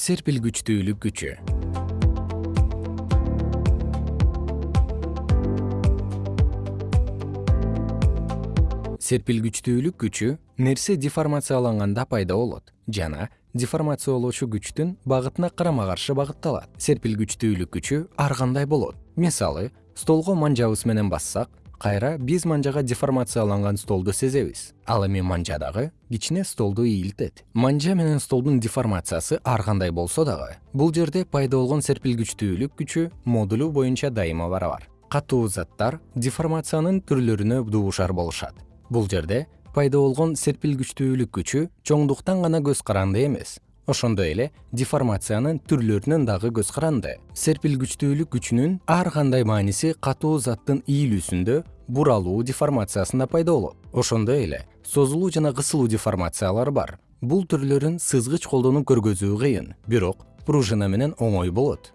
серпилгичтүүлүк күчү. Серпилгичтүүлүк күчү нерсе деформацияланганда пайда болот жана деформациялоочу күчтүн багытына карама каршы багытталат серпилгичтүүлүк күчү ар кандай болот? Мисалы столго манжабыз менен бассак кайра биз манжага деформацияланган столду сезебиз. Ал эми манжа дагы кичине столду ийилтет. Манжа менен столдун деформациясы ар кандай болсо дагы бул жерде пайда болгон серпилгичтүүлүк күчү модулу боюнча дайыма барабар. Катуу заттар деформациянын түрлөрүнө дуушар болушат. Бул жерде пайда болгон серпилгичтүүлүк күчү чоңдуктан гана көз каранды эмес ошондой эле деформациянын түрлөрүнөн дагы көз каранды. Серпилгичтүүлүк күчүнүн ар кандай мааниси катуу заттын ийилүүсүндө буралуу деформациясында пайда болот. Ошондой эле созулуу жана кысылуу деформациялар бар. Бул түрлөрүн сызгыч колдонуп көргөзүү кыйын бирок пружина менен оңой болот.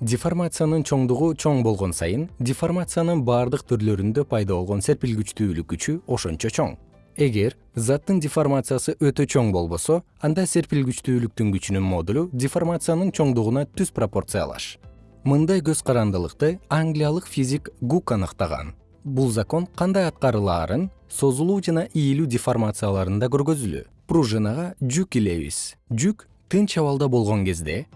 Деформациянын чоңдугу чоң болгон сайын деформациянын баардык түрлөрүндө пайда болгон серпилгичтүүлүк күчү ошончо чоң эгер заттын деформациясы өтө чоң болбосо анда серпилгичтүүлүктүн күчүнүн модулу деформациянын чоңдугуна түз пропорциялаш. Мындай көз карандылыкты англиялык физик гук аныктаган. Бул закон кандай аткарылаарын созулуу жана ийилүү деформацияларында көргөзүлүү пружинага жүк илебиз жүк тынч абалда болгон кезде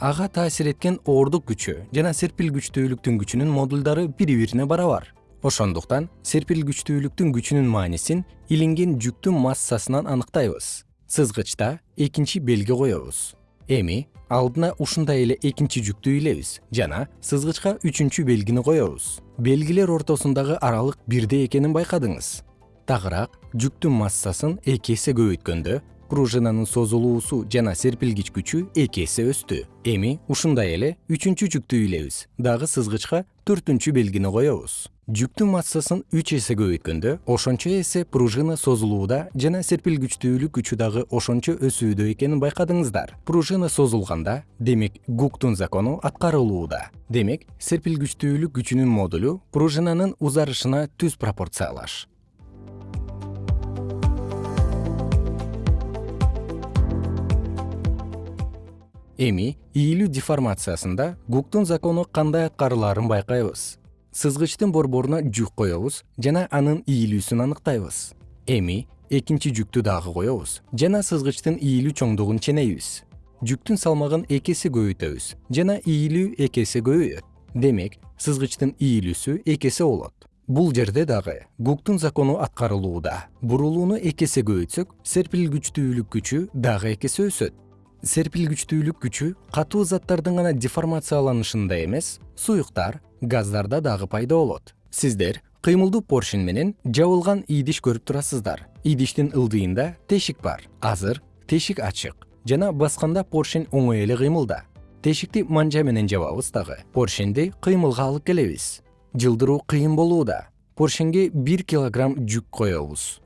ага таасир эткен оордук күчү жана серпилгичтүүлүктүн күчүнүн модулдары бири бирине барабар ошондуктан серпилгичтүүлүктүн күчүнүн маанисин илинген жүктүн массасынан аныктайбыз. Сызгычта экинчи белги коебуз. Эми алдына ушундай эле экинчи жүктү илебиз жана сызгычка үчүнчү белгини коебуз. Белгилер ортосундагы аралык бирдей экенин байкадыңыз. Тагыраак жүктүн массасын эки эсе көбөйткөндө пружинанын созулуусу жана серпилгич күчү эки эсе өстү. Эми ушундай эле үчүнчү жүктү илебиз. Дагы сызгычка төртүнчү белгини коебуз жүктүн массасын үч эсе көбөйткөндө ошончо эсе пружина созулууда жана серпилгичтүүлүк күчү дагы ошончо өсүүдө экенин байкадыңыздар. Пружина созулганда демек гуктун закону аткарылууда. Демек серпилгичтүүлүк күчүнүн модулу пружинанын узарышына түз пропорциялаш. Эми ийилүү деформациясында гуктун закону кандай аткарылаарын байкайбыз сызгычтын борборуна жүк коебуз жана анын ийилүүсүн аныктайбыз. Эми экинчи жүктү дагы коебуз жана сызгычтын ийилүү чоңдугун ченейбиз. Жүктүн салмагын эки эсе көбөйтөбүз жана ийилүү эки эсе көбөйөт. Демек сызгычтын ийилүүсү эки эсе болот. Бул жерде дагы гуктун закону аткарылууда. Бурулууну эки эсе көбөйтсөк серпилгичтүүлүк күчү дагы эки эсе өсөт. Серпилгичтүүлүк күчү катуу заттардын гана деформацияланышында эмес суюктар газдарда дагы пайда болот. Сиздер кыймылдуу поршень менен жабылган идиш көрүп турасыздар. Идиштин ылдыйында тешик бар. Азыр тешик ачык жана басканда поршень оңой эле кыймылда. Тешикти манжа менен жабабыз дагы. Поршеньди кыймылга алып келебиз. Жылдыруу кыйын болууда. Поршеньге бир килограмм жүк коебуз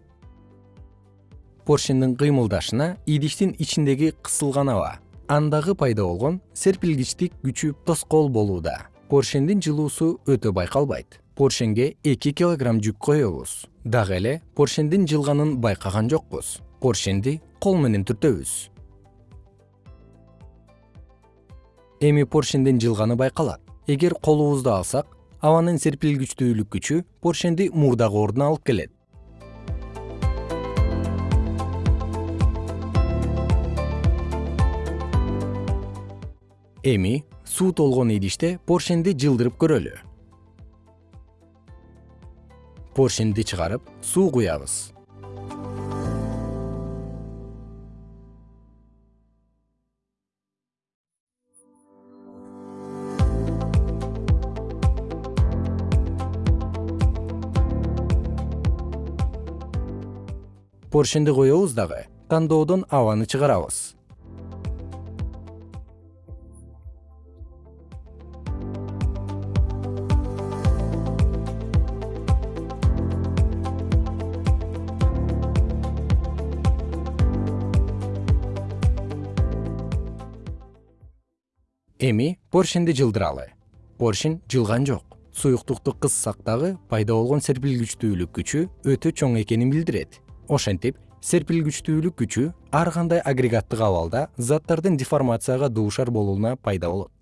поршендин кыймылдашына идиштин ичиндеги кысылган аба. Андагы пайда болгон серпилгичтик күчү тоскоол болууда поршендин жылуусу өтө байкалбайт. Поршеньге эки килограмм жүк коебуз. Дагы эле поршендин жылганын байкаган жокпуз. Поршенди кол менен түртөбүз. Эми поршендин жылганы байкалат. Эгер колубузду алсак абанын серпилгичтүүлүк күчү поршенди мурдагы ордуна алып келет. Эми суу толгон идиште поршенди жылдырып көрөлү. Поршенди чыгарып суу куябыз. Поршенди коебуз дагы тандоодон абаны чыгарабыз эми поршенди жылдыралы. Поршень жылган жок. Суюктукту кыссак дагы пайда болгон серпилгичтүүлүк күчү өтө чоң экенин билдирет. Ошентип серпилгичтүүлүк күчү ар кандай агрегаттык абалда заттардын деформацияга дуушар болууна пайда болот